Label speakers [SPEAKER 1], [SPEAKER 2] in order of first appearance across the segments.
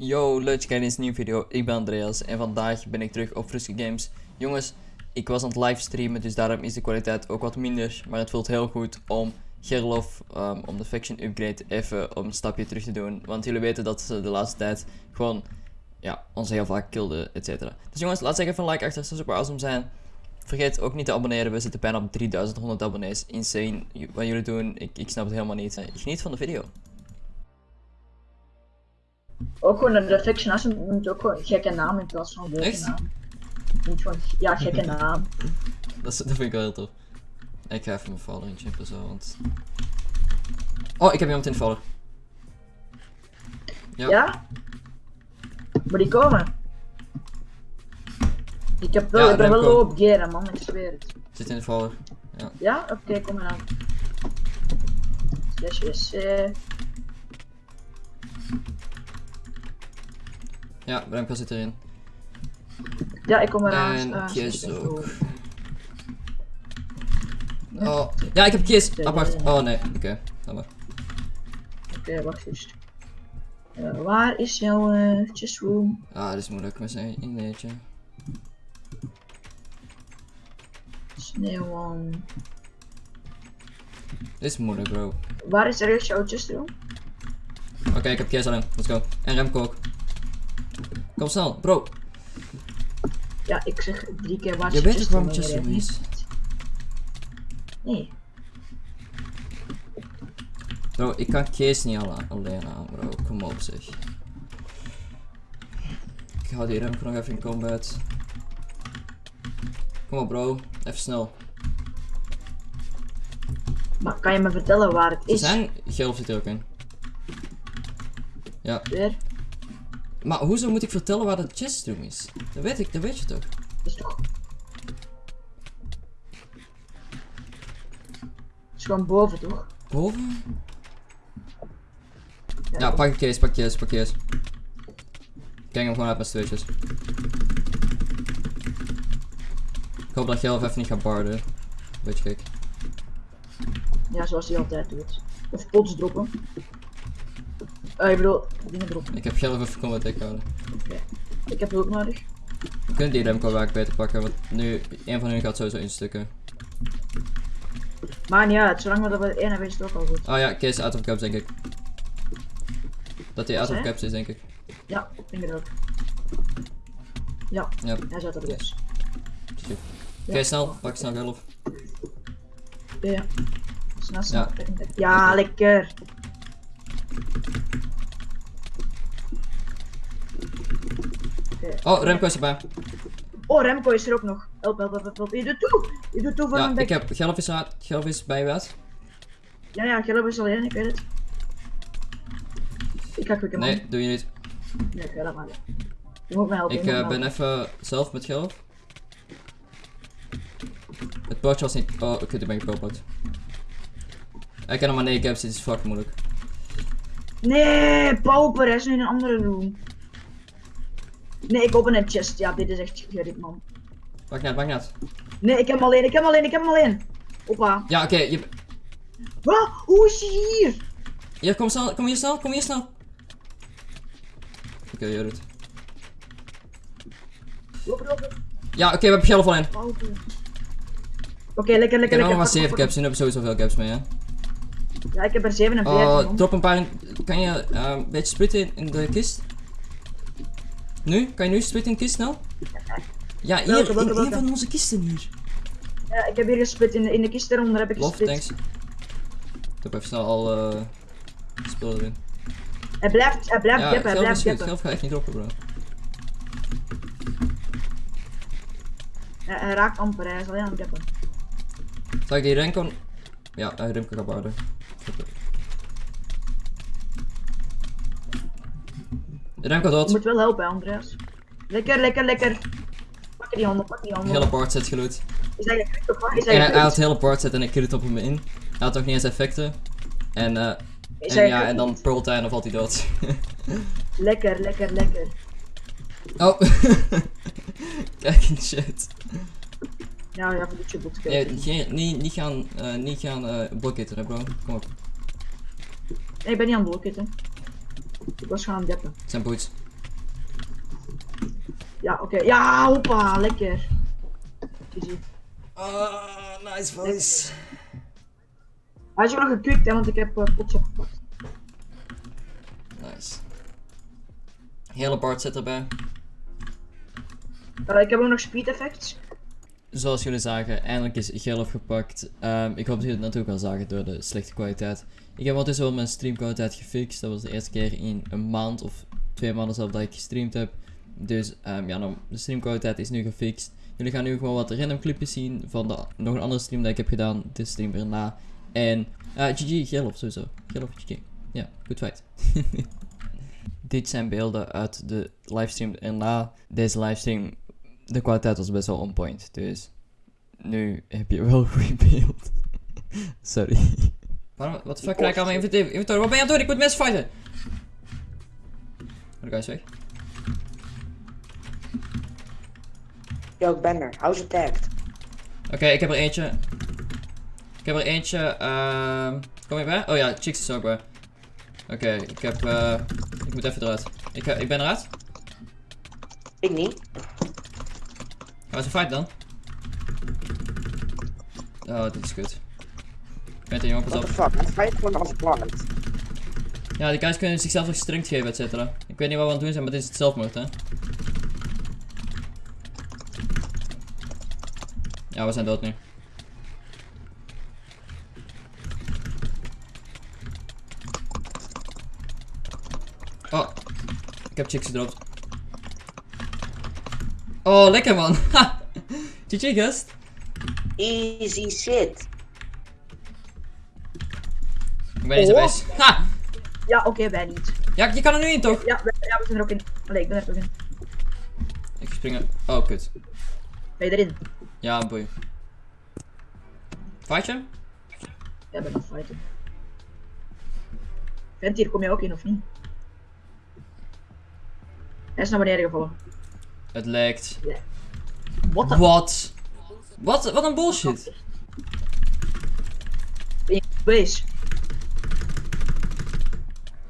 [SPEAKER 1] Yo, leuk in deze nieuwe video. Ik ben Andreas en vandaag ben ik terug op Frisky Games. Jongens, ik was aan het livestreamen, dus daarom is de kwaliteit ook wat minder. Maar het voelt heel goed om Gerlof, um, om de faction upgrade, even om een stapje terug te doen. Want jullie weten dat ze de laatste tijd gewoon, ja, ons heel vaak kilden, et cetera. Dus jongens, laat zeggen even een like achter, zou super awesome zijn. Vergeet ook niet te abonneren, we zitten bijna op 3100 abonnees. Insane wat jullie doen, ik, ik snap het helemaal niet. Geniet van de video.
[SPEAKER 2] Ook gewoon de fiction moet ook gewoon een gekke naam in plaats van leuke
[SPEAKER 1] Echt?
[SPEAKER 2] naam. Niet gewoon, ja, gekke naam.
[SPEAKER 1] Dat, is, dat vind ik wel heel tof. Ik ga even mijn follower inchippen zo, want... Oh, ik heb iemand in de follower. Ja.
[SPEAKER 2] Ja? Maar die komen. Ik heb wel,
[SPEAKER 1] Ja,
[SPEAKER 2] ik ben wel op geren man, ik zweer het.
[SPEAKER 1] Zit in de follower.
[SPEAKER 2] Ja? Oké, kom maar aan. Slash wc.
[SPEAKER 1] Ja, Remco zit erin.
[SPEAKER 2] Ja, ik kom eraan.
[SPEAKER 1] En
[SPEAKER 2] Ah,
[SPEAKER 1] Kies
[SPEAKER 2] er
[SPEAKER 1] ook. Oh, ja, ik heb Kies. Apart. Oh nee, oké. dan maar.
[SPEAKER 2] Oké, wacht eens. Eh, waar is jouw uh, chessroom?
[SPEAKER 1] Ah, dit is moeilijk met zijn inleertje.
[SPEAKER 2] Sneeuwman.
[SPEAKER 1] Dit is moeilijk, bro.
[SPEAKER 2] Waar is serieus jouw chessroom?
[SPEAKER 1] Oké, ik heb Kies alleen. Let's go. En Remco ook. Kom snel, bro.
[SPEAKER 2] Ja, ik zeg drie keer waar
[SPEAKER 1] Je weet toch waarom
[SPEAKER 2] chessroom
[SPEAKER 1] is?
[SPEAKER 2] Nee.
[SPEAKER 1] Bro, ik kan Kees niet alle- alleen aan, bro. Kom op, zeg. Ik hou die Remco nog even in combat. Kom op, bro. Even snel.
[SPEAKER 2] Maar kan je me vertellen waar het is?
[SPEAKER 1] zijn Gelf zit er ook in. Ja,
[SPEAKER 2] Weer?
[SPEAKER 1] Maar hoezo moet ik vertellen waar de chestroom is? Dat weet ik, dat weet je toch?
[SPEAKER 2] is toch... is gewoon boven, toch?
[SPEAKER 1] Boven? Ja, pak een case, pak case, pak case. Kijk hem gewoon uit met z'n tweetjes. Ik hoop dat Gelf even niet gaat barden. Beetje gek.
[SPEAKER 2] Ja, zoals hij altijd doet. Of pots droppen. Eh, ik bedoel, dingen droppen.
[SPEAKER 1] Ik heb Gelf even combat deck houden.
[SPEAKER 2] Oké. Ik heb hulp nodig.
[SPEAKER 1] We kunnen die Remco waak beter pakken, want nu, een van hun gaat sowieso instukken.
[SPEAKER 2] Maar uit, zolang we dat bij ene weten is het ook al goed.
[SPEAKER 1] Oh ja, Case out of caps denk ik. Dat hij out of caps is denk ik.
[SPEAKER 2] Ja, ik denk het ook. Ja,
[SPEAKER 1] Ja,
[SPEAKER 2] hij zat er dus.
[SPEAKER 1] oké snel, pak snel Gelf.
[SPEAKER 2] Ja, ja. Snel, snel.
[SPEAKER 1] Ja.
[SPEAKER 2] Ja, ja lekker. Oké.
[SPEAKER 1] Oh, Remco is erbij.
[SPEAKER 2] Oh, Remco is er ook nog. Help, help, help, help. Je doet toe! Je doet toe voor
[SPEAKER 1] Ja,
[SPEAKER 2] mijn
[SPEAKER 1] ik heb Gelf is uit, Gelf is bij uit.
[SPEAKER 2] Ja, ja, Gelb is alleen, ik weet het. Ik ga man.
[SPEAKER 1] Nee, doe je niet.
[SPEAKER 2] Nee, ik ga dat maar. Je moet me helpen.
[SPEAKER 1] Ik eh, ben even zelf met Gelf. Het potje was niet. Oh, kut, ik ben gekoopt. Ik heb nog maar 9 caps, dit is fucking moeilijk.
[SPEAKER 2] Nee, pauper, hij is nu in een andere room. Nee, ik open een chest. Ja, dit is echt gerrit, man.
[SPEAKER 1] Pak net, pak net.
[SPEAKER 2] Nee, ik heb hem alleen, ik heb hem alleen, ik heb hem alleen. Hoppa.
[SPEAKER 1] Ja, oké, je...
[SPEAKER 2] Wat? Hoe is hij hier?
[SPEAKER 1] Hier, kom snel, kom hier snel, kom hier snel. Oké, je doet.
[SPEAKER 2] Loop.
[SPEAKER 1] Ja, oké, we hebben Gelf alleen.
[SPEAKER 2] Pauper. Oké, lekker,
[SPEAKER 1] Ik
[SPEAKER 2] lekker,
[SPEAKER 1] heb nog maar
[SPEAKER 2] Pak,
[SPEAKER 1] 7
[SPEAKER 2] pak,
[SPEAKER 1] caps, nu heb ik sowieso veel caps mee, hè.
[SPEAKER 2] Ja, ik heb er 47.
[SPEAKER 1] Oh, drop een paar in... Kan je eh, een beetje splitten in, in de kist? Nu? Kan je nu splitten in de kist snel? Ja, hier,
[SPEAKER 2] Welke, welke,
[SPEAKER 1] een van onze kisten hier.
[SPEAKER 2] Ja, ik heb hier gesplit. In de, in de kist eronder heb ik
[SPEAKER 1] Lof,
[SPEAKER 2] gesplit.
[SPEAKER 1] thanks. Ik heb even snel al eh spullen erin.
[SPEAKER 2] Hij blijft, hij blijft
[SPEAKER 1] Ja,
[SPEAKER 2] gappen, hij blijft gappen.
[SPEAKER 1] Gelf gaat echt niet droppen, bro.
[SPEAKER 2] Hij, hij raakt amper, hij is alleen aan het gappen.
[SPEAKER 1] Zal ik die Renko... Ja, uh, Remco gaat bouwen. Remco
[SPEAKER 2] Je
[SPEAKER 1] dood.
[SPEAKER 2] moet wel helpen, Andreas. Lekker, lekker, lekker. Pak die handen, pak die handen.
[SPEAKER 1] Hele board set geloot.
[SPEAKER 2] Is je kut of? Is
[SPEAKER 1] En
[SPEAKER 2] je
[SPEAKER 1] hij, hij had hele board set en ik crit op hem in. Hij had ook niet eens effecten. En, eh en
[SPEAKER 2] je
[SPEAKER 1] ja, en dan Pearl Time of valt hij dood.
[SPEAKER 2] Lekker, lekker, lekker.
[SPEAKER 1] oh. Kijk in de chat.
[SPEAKER 2] Ja, ja, voor de triple.
[SPEAKER 1] Nee, geen- niet, niet gaan, eh niet gaan blokkitten, hè bro. Kom op.
[SPEAKER 2] Nee, ik ben niet aan het. Ik was gewoon aan het deppen.
[SPEAKER 1] Zijn boots.
[SPEAKER 2] Ja, oké. Ja, hoppa, lekker.
[SPEAKER 1] Ah, nice voice.
[SPEAKER 2] Hij is nog gekwikt, hè, want ik heb uh, potje gepakt.
[SPEAKER 1] Nice. Hele Bart zit erbij.
[SPEAKER 2] Uh, ik heb ook nog speed effects.
[SPEAKER 1] Zoals jullie zagen, eindelijk is Gelf gepakt. Ehm, ik hoop dat jullie het natuurlijk al zagen door de slechte kwaliteit. Ik heb ondertussen wel mijn streamkwaliteit gefixt. Dat was de eerste keer in een maand of twee maanden zelf dat ik gestreamd heb. Dus ehm, ja, nou, de streamkwaliteit is nu gefixt. Jullie gaan nu gewoon wat random clipjes zien van de, nog een andere stream dat ik heb gedaan. Dit stream erna. En uh, GG, Gelf sowieso. Gelf, GG. Ja, goed feit. Dit zijn beelden uit de livestream erna. Deze livestream, de kwaliteit was best wel on point. Dus nu heb je wel een goed beeld. Sorry. Waarom, wat de fuck krijg ik aan mijn inventory? inventory? Wat ben je aan het doen? Ik moet mensen fighten. De guy is weg.
[SPEAKER 3] Yo, ik ben er. Hou ze tagged.
[SPEAKER 1] Oké, ik heb er eentje. Ik heb er eentje. ehm kom je bij? Oh ja, Chicks is ook bij. Oké, ik heb. eh ik moet even eruit. Ik, eh, ik ben eruit.
[SPEAKER 3] Ik niet.
[SPEAKER 1] We ze fight dan? Oh, dit is kut. Ik ben er jongens
[SPEAKER 3] What
[SPEAKER 1] op.
[SPEAKER 3] the fuck? Hij fight gewoon als plant.
[SPEAKER 1] Ja, die guys kunnen zichzelf nog strength geven, et cetera. Ik weet niet wat we aan het doen zijn, maar dit is het zelfmoord, hè. Ja, we zijn dood nu. Oh, ik heb chicks gedropt. Oh, lekker man. GG gast.
[SPEAKER 3] Easy shit.
[SPEAKER 1] Ik ben niet zo
[SPEAKER 2] Oh.
[SPEAKER 1] Ha!
[SPEAKER 2] Ja, oké, wij niet.
[SPEAKER 1] Ja, je kan er nu in toch?
[SPEAKER 2] Ja, wij, ja, we zijn er ook in. Allee, ik ben er ook in.
[SPEAKER 1] Ik spring er. Oh, kut.
[SPEAKER 2] Ben je erin?
[SPEAKER 1] Ja, boei. Fight je?
[SPEAKER 2] Ja, ben aan fighten. Vent hier, kom je ook in of niet? Hij is naar beneden gevallen.
[SPEAKER 1] Het lijkt.
[SPEAKER 2] What the
[SPEAKER 1] Wat? Wat? Wat een bullshit.
[SPEAKER 2] Base?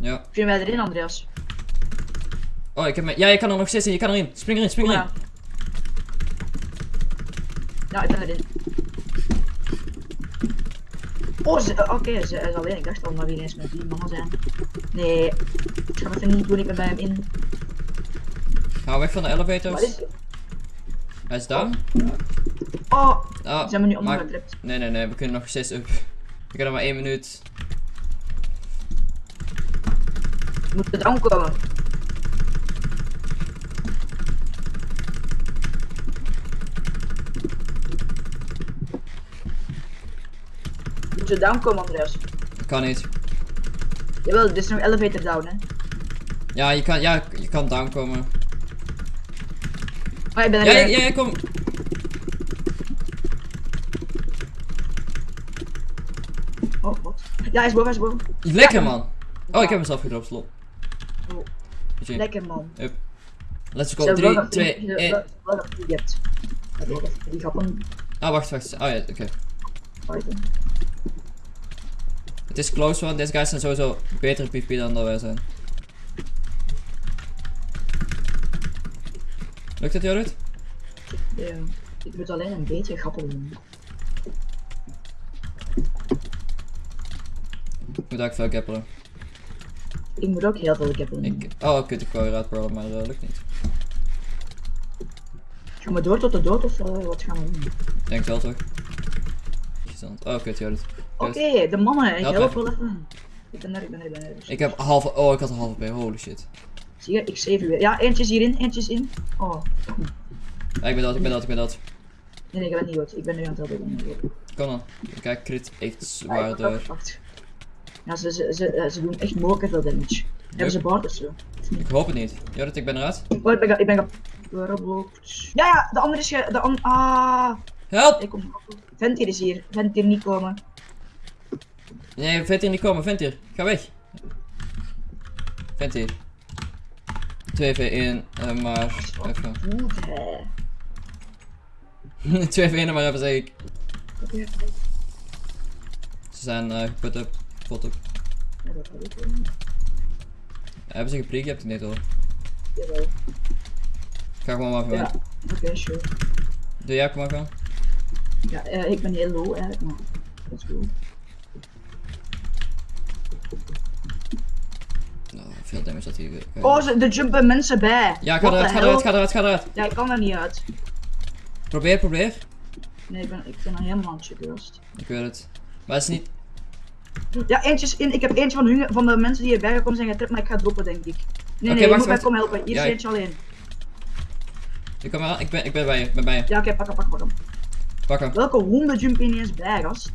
[SPEAKER 1] Ja.
[SPEAKER 2] Vind wij erin, Andreas?
[SPEAKER 1] Oh, ik heb me... Ja, je kan er nog steeds in. Je kan erin. Spring erin, spring erin.
[SPEAKER 2] ja. Ja, ik ben erin. Oh, ze- eh, oké, ze is alleen. Ik dacht al dat we ineens met drie mannen zijn. Nee, ik ga het niet doen, ik ben bij hem in.
[SPEAKER 1] Ga weg van de elevators.
[SPEAKER 2] is
[SPEAKER 1] Hij is down.
[SPEAKER 2] Oh, ze hebben me nu
[SPEAKER 1] maar-
[SPEAKER 2] ondergedript.
[SPEAKER 1] Nee, nee, nee. We kunnen nog steeds up. We kunnen maar één minuut.
[SPEAKER 2] We moeten down komen. Moet je down komen, Andreas?
[SPEAKER 1] Kan niet.
[SPEAKER 2] Jawel, dit is nog elevator down, hè?
[SPEAKER 1] Ja, je kan, ja, je kan down komen.
[SPEAKER 2] Oh, ik ben er
[SPEAKER 1] Ja, ja,
[SPEAKER 2] weer.
[SPEAKER 1] ja, kom.
[SPEAKER 2] Oh, wat? Ja, hij is boven, hij is boven.
[SPEAKER 1] Lekker man. Oh, ik heb mezelf gedropt, slot.
[SPEAKER 2] Oh. Lekker, man.
[SPEAKER 1] Let's
[SPEAKER 2] Ze
[SPEAKER 1] go.
[SPEAKER 2] hebben wel
[SPEAKER 1] 3,
[SPEAKER 2] dat-
[SPEAKER 1] 2,
[SPEAKER 2] ze-
[SPEAKER 1] 1.
[SPEAKER 2] wel- wel dat je hebt. Ja, wel dat- Die grappen
[SPEAKER 1] Ah, wacht, wacht. Oh ja, oké.
[SPEAKER 2] fighten.
[SPEAKER 1] Het is close one. Deze guys zijn sowieso betere PvP dan dat wij zijn. Lukt het, Jorrit?
[SPEAKER 2] Ja, ik moet alleen een beetje grappen doen.
[SPEAKER 1] Ik moet ook veel gapperen.
[SPEAKER 2] Ik moet ook heel veel doen.
[SPEAKER 1] Ik, oh, kut, ik wou eruit brawlen, maar dat lukt niet.
[SPEAKER 2] Gaan we door tot de dood of eh, wat gaan we doen?
[SPEAKER 1] Ik denk wel toch? Oh, kut, Jorrit.
[SPEAKER 2] Oké, de mannen, ik
[SPEAKER 1] Help
[SPEAKER 2] wel even. Ik ben er, ik ben er, ik ben er.
[SPEAKER 1] Ik heb halve, oh, ik had een halve P, holy shit.
[SPEAKER 2] Zie je, ik save weer. Ja, eentje is hierin, eentje is in. Oh,
[SPEAKER 1] Ja, ik ben dat, ik ben dat, ik ben dat.
[SPEAKER 2] nee, nee, ik ben niet goed. Ik ben nu aan het helpen.
[SPEAKER 1] Kom dan. Kijk, crit echt
[SPEAKER 2] Ja,
[SPEAKER 1] zwaar
[SPEAKER 2] ik-
[SPEAKER 1] door.
[SPEAKER 2] Ja, ze, ze, ze, eh, ze doen echt mogelijk veel damage. Hebben ze bard of zo?
[SPEAKER 1] Ik hoop het niet. Jorrit, ik ben eruit.
[SPEAKER 2] Oh, ik ben, ik ben. Ja, ja, de andere is ge... De ah,
[SPEAKER 1] Help!
[SPEAKER 2] ik kom. Ventier is hier. Ventier niet komen.
[SPEAKER 1] Nee, vent hier niet komen, vent hier. Ga weg. Vent hier. 2v1, eh, maar even.
[SPEAKER 2] Goed, hè.
[SPEAKER 1] 2v1 maar even zeg ik. Ze zijn eh geput up, pot up.
[SPEAKER 2] ja, dat.
[SPEAKER 1] Hebben ze geprikt? Je hebt het niet hoor.
[SPEAKER 2] Jawel.
[SPEAKER 1] Ga gewoon maar
[SPEAKER 2] Ja,
[SPEAKER 1] gewoon.
[SPEAKER 2] oké, sure.
[SPEAKER 1] Doe jij ook maar gewoon.
[SPEAKER 2] Ja, eh, ik ben heel low eigenlijk, maar let's go.
[SPEAKER 1] Oh, veel damage dat hij weer.
[SPEAKER 2] Oh, ze- er jumpen mensen bij.
[SPEAKER 1] Ja, ga
[SPEAKER 2] What
[SPEAKER 1] eruit, ga eruit, ga eruit, ga eruit.
[SPEAKER 2] Ja, ik kan er niet uit.
[SPEAKER 1] Probeer, probeer.
[SPEAKER 2] Nee, ik ben, ik ben er helemaal aan.
[SPEAKER 1] Ik weet het. Maar het is niet.
[SPEAKER 2] Ja, eentje is in. Ik heb eentje van, hun, van de mensen die hierbij gekomen zijn getript, maar ik ga droppen, denk ik. Nee, nee, je
[SPEAKER 1] wacht,
[SPEAKER 2] moet mij komen helpen. Hier
[SPEAKER 1] Ja,
[SPEAKER 2] is
[SPEAKER 1] ik-
[SPEAKER 2] eentje alleen.
[SPEAKER 1] Ik kom ik ben, ik ben bij je, ik ben bij je.
[SPEAKER 2] Ja, oké, pak hem, pak hem, pak hem.
[SPEAKER 1] Pak hem.
[SPEAKER 2] Welke honden jumpen ineens bij, gast?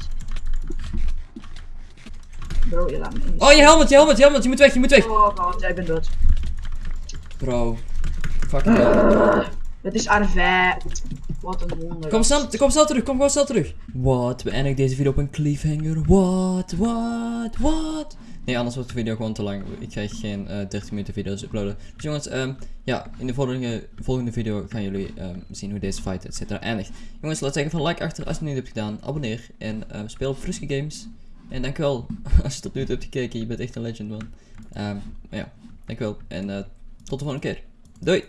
[SPEAKER 2] Bro, je laat me in.
[SPEAKER 1] Oh, je helmet, je helmet, je helmet, je moet weg, je moet weg.
[SPEAKER 2] Oh god, jij bent dood.
[SPEAKER 1] Bro. Fucking hell.
[SPEAKER 2] Het is Arvij. Wat een honden.
[SPEAKER 1] Kom snel, kom snel terug, kom gewoon snel terug. Wat? We eindigen deze video op een cliffhanger. Wat? Wat? Wat? Nee, anders wordt de video gewoon te lang. Ik ga geen eh 30 minuten video's uploaden. Dus jongens, ehm, ja, in de volgende, volgende video gaan jullie ehm, zien hoe deze fight et cetera eindigt. Jongens, laat zeggen van like achter als je het niet hebt gedaan. Abonneer en ehm, speel op Games. En dankjewel als je tot nu toe hebt gekeken. Je bent echt een legend man. Ehm, maar ja, dankjewel. En eh, tot de volgende keer. Doei!